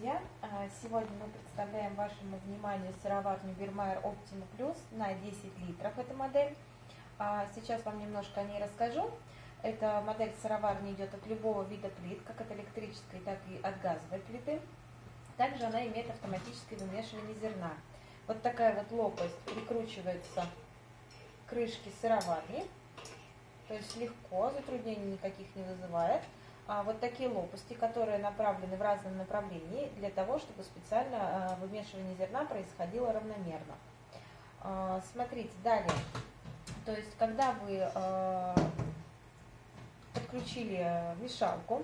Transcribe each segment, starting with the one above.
друзья! А, сегодня мы представляем вашему вниманию сыроварню Бирмайер Optima Plus на 10 литров. Эта модель. А, сейчас вам немножко о ней расскажу. Эта модель сыроварни идет от любого вида плит, как от электрической, так и от газовой плиты. Также она имеет автоматическое вымешивание зерна. Вот такая вот лопасть прикручивается к крышке сыроварни. То есть легко, затруднений никаких не вызывает вот такие лопасти, которые направлены в разном направлении для того, чтобы специально а, вымешивание зерна происходило равномерно. А, смотрите, далее. То есть, когда вы а, подключили мешалку,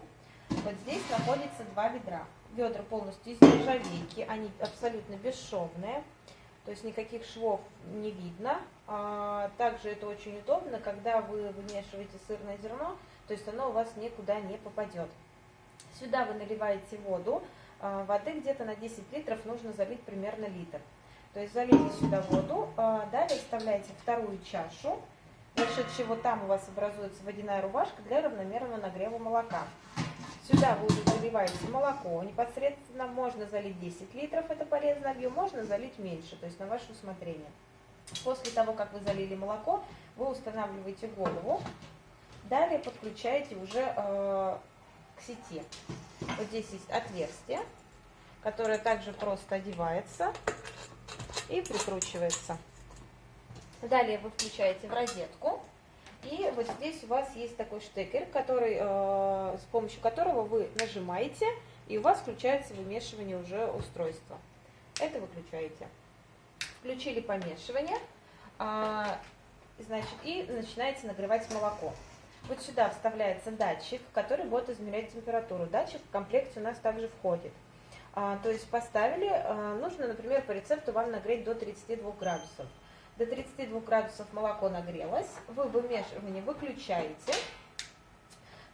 вот здесь находится два ведра. Ведра полностью из нержавейки, они абсолютно бесшовные, то есть никаких швов не видно. А, также это очень удобно, когда вы вымешиваете сырное зерно, то есть оно у вас никуда не попадет. Сюда вы наливаете воду, а, воды где-то на 10 литров нужно залить примерно литр. То есть залейте сюда воду, а, далее вставляете вторую чашу, за счет чего там у вас образуется водяная рубашка для равномерного нагрева молока. Сюда вы уже заливаете молоко, непосредственно можно залить 10 литров, это полезный объем, можно залить меньше, то есть на ваше усмотрение. После того, как вы залили молоко, вы устанавливаете голову, Далее подключаете уже э, к сети. Вот здесь есть отверстие, которое также просто одевается и прикручивается. Далее вы включаете в розетку. И вот здесь у вас есть такой штекер, который, э, с помощью которого вы нажимаете, и у вас включается вымешивание уже устройства. Это выключаете. Включили помешивание, э, значит, и начинаете нагревать молоко. Вот сюда вставляется датчик, который будет измерять температуру. Датчик в комплекте у нас также входит. А, то есть поставили, а, нужно, например, по рецепту вам нагреть до 32 градусов. До 32 градусов молоко нагрелось, вы вымешивание выключаете,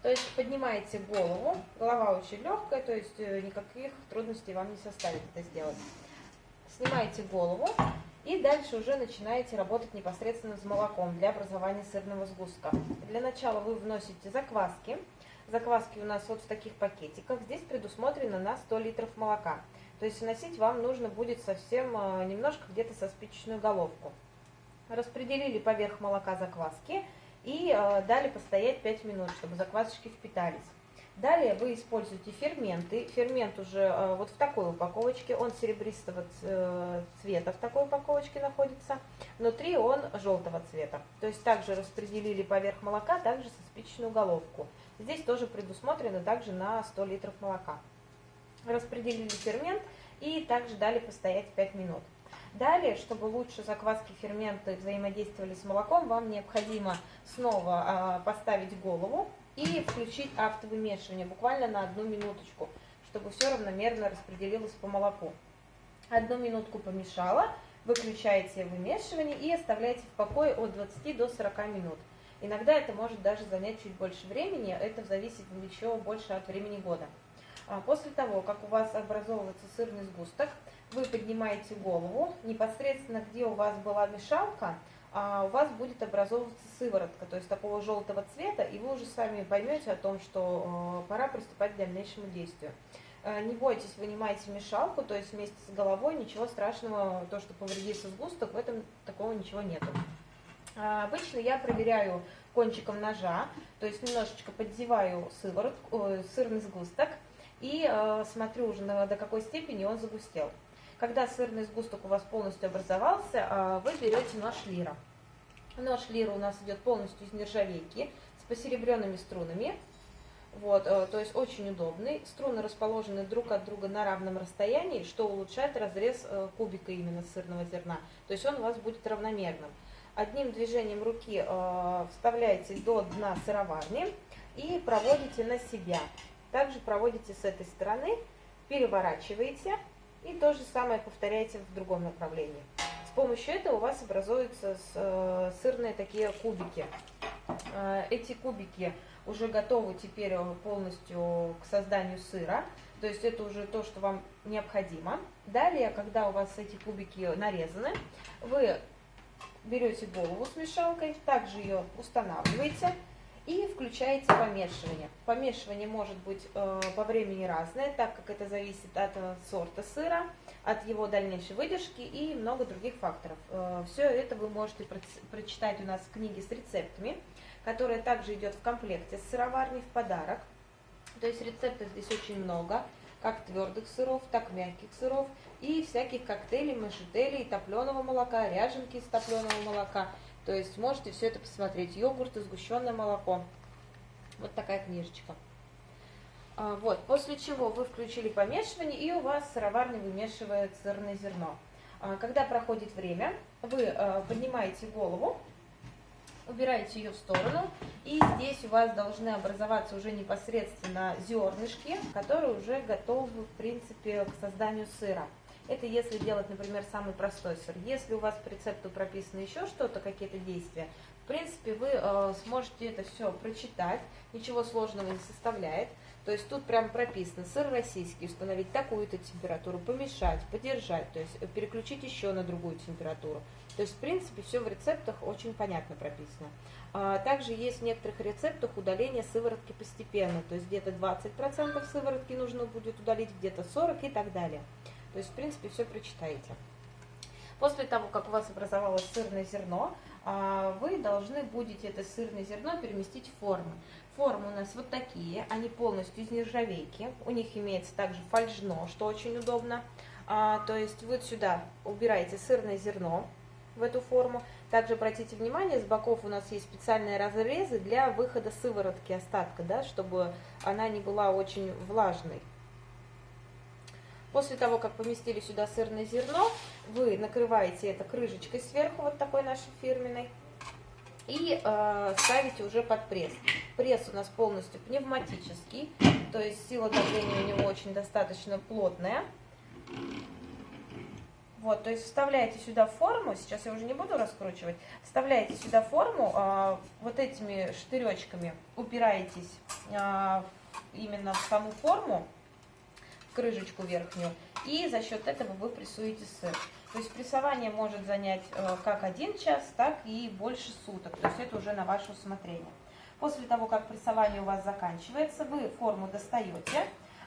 то есть поднимаете голову, голова очень легкая, то есть э, никаких трудностей вам не составит это сделать. Снимаете голову, и дальше уже начинаете работать непосредственно с молоком для образования сырного сгустка. Для начала вы вносите закваски. Закваски у нас вот в таких пакетиках. Здесь предусмотрено на 100 литров молока. То есть вносить вам нужно будет совсем э, немножко, где-то со спичечную головку. Распределили поверх молока закваски и э, дали постоять 5 минут, чтобы заквасочки впитались. Далее вы используете ферменты. Фермент уже э, вот в такой упаковочке, он серебристого э, цвета в такой упаковочке находится. Внутри он желтого цвета. То есть также распределили поверх молока, также со спичечную головку. Здесь тоже предусмотрено также на 100 литров молока. Распределили фермент и также дали постоять 5 минут. Далее, чтобы лучше закваски ферменты взаимодействовали с молоком, вам необходимо снова а, поставить голову и включить автовымешивание буквально на одну минуточку, чтобы все равномерно распределилось по молоку. Одну минутку помешала, выключаете вымешивание и оставляете в покое от 20 до 40 минут. Иногда это может даже занять чуть больше времени, это зависит еще больше от времени года. А после того, как у вас образовывается сырный сгусток, вы поднимаете голову, непосредственно где у вас была мешалка, у вас будет образовываться сыворотка, то есть такого желтого цвета, и вы уже сами поймете о том, что э, пора приступать к дальнейшему действию. Э, не бойтесь, вынимайте мешалку, то есть вместе с головой, ничего страшного, то, что повредится сгусток, в этом такого ничего нету. А, обычно я проверяю кончиком ножа, то есть немножечко поддеваю сыворотку, сырный сгусток и э, смотрю уже на, до какой степени он загустел. Когда сырный сгусток у вас полностью образовался, а, вы берете нож лира. Нож лира у нас идет полностью из нержавейки с посеребренными струнами. Вот, э, то есть очень удобный. Струны расположены друг от друга на равном расстоянии, что улучшает разрез э, кубика именно сырного зерна. То есть он у вас будет равномерным. Одним движением руки э, вставляете до дна сыроварни и проводите на себя. Также проводите с этой стороны, переворачиваете и то же самое повторяйте в другом направлении. С помощью этого у вас образуются э, сырные такие кубики. Э, эти кубики уже готовы теперь э, полностью к созданию сыра. То есть это уже то, что вам необходимо. Далее, когда у вас эти кубики нарезаны, вы берете голову с мешалкой, также ее устанавливаете и включаете помешивание. Помешивание может быть э, по времени разное, так как это зависит от э, сорта сыра, от его дальнейшей выдержки и много других факторов. Э, все это вы можете про прочитать у нас в книге с рецептами, которая также идет в комплекте с сыроварней в подарок. То есть рецептов здесь очень много, как твердых сыров, так мягких сыров и всяких коктейлей, машителей, топленого молока, ряженки из топленого молока – то есть можете все это посмотреть. Йогурт и сгущенное молоко. Вот такая книжечка. А, вот, после чего вы включили помешивание, и у вас сыроварня вымешивает сырное зерно. А, когда проходит время, вы а, поднимаете голову, убираете ее в сторону, и здесь у вас должны образоваться уже непосредственно зернышки, которые уже готовы, в принципе, к созданию сыра. Это если делать, например, самый простой сыр. Если у вас по рецепту прописано еще что-то, какие-то действия, в принципе, вы э, сможете это все прочитать, ничего сложного не составляет. То есть тут прям прописано сыр российский, установить такую-то температуру, помешать, подержать, то есть переключить еще на другую температуру. То есть, в принципе, все в рецептах очень понятно прописано. А, также есть в некоторых рецептах удаление сыворотки постепенно, то есть где-то 20% сыворотки нужно будет удалить, где-то 40% и так далее. То есть, в принципе, все прочитаете. После того, как у вас образовалось сырное зерно, а, вы должны будете это сырное зерно переместить в формы. Формы у нас вот такие, они полностью из нержавейки. У них имеется также фольжно, что очень удобно. А, то есть вы сюда убираете сырное зерно в эту форму. Также обратите внимание, с боков у нас есть специальные разрезы для выхода сыворотки остатка, да, чтобы она не была очень влажной. После того, как поместили сюда сырное зерно, вы накрываете это крышечкой сверху, вот такой нашей фирменной, и э, ставите уже под пресс. Пресс у нас полностью пневматический, то есть сила давления у него очень достаточно плотная. Вот, то есть вставляете сюда форму, сейчас я уже не буду раскручивать, вставляете сюда форму, э, вот этими штыречками упираетесь э, именно в саму форму, крышечку верхнюю, и за счет этого вы прессуете сыр. То есть прессование может занять э, как один час, так и больше суток, то есть это уже на ваше усмотрение. После того, как прессование у вас заканчивается, вы форму достаете,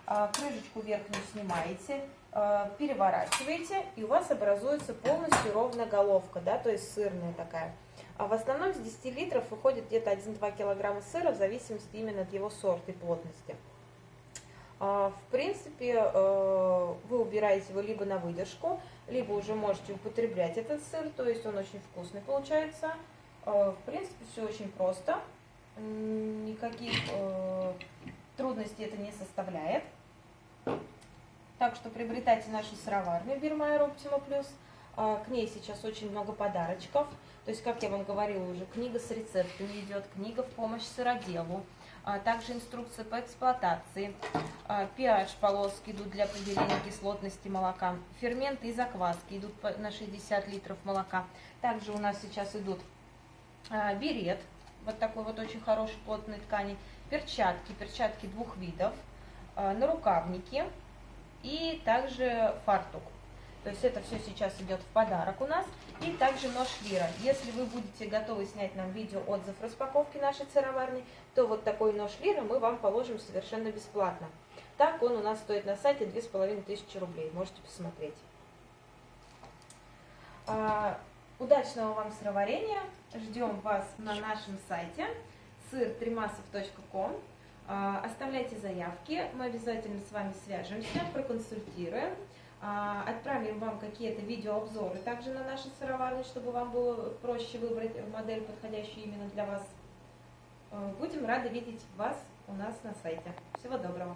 э, крышечку верхнюю снимаете, э, переворачиваете, и у вас образуется полностью ровная головка, да, то есть сырная такая. А в основном с 10 литров выходит где-то 1-2 килограмма сыра, в зависимости именно от его сорта и плотности. А, в принципе, э, вы убираете его либо на выдержку, либо уже можете употреблять этот сыр, то есть он очень вкусный получается. А, в принципе, все очень просто, никаких э, трудностей это не составляет. Так что приобретайте нашу сыроварню Бирмайер Optima Plus. А, к ней сейчас очень много подарочков. То есть, как я вам говорила уже, книга с рецептами идет, книга в помощь сыроделу. А также инструкция по эксплуатации. pH-полоски а, идут для определения кислотности молока. Ферменты и закваски идут на 60 литров молока. Также у нас сейчас идут а, берет, вот такой вот очень хорошей плотной ткани, перчатки, перчатки двух видов, нарукавники и также фартук. То есть это все сейчас идет в подарок у нас. И также нож Лира. Если вы будете готовы снять нам видео отзыв распаковки нашей сыроварни, то вот такой нож Лира мы вам положим совершенно бесплатно. Так он у нас стоит на сайте 2500 рублей. Можете посмотреть. А, удачного вам сыроварения. Ждем вас на нашем сайте сыр3масов.ком. А, оставляйте заявки, мы обязательно с вами свяжемся, проконсультируем. А, отправим вам какие-то видеообзоры также на наши сыроварни, чтобы вам было проще выбрать модель, подходящую именно для вас. Э, будем рады видеть вас у нас на сайте. Всего доброго!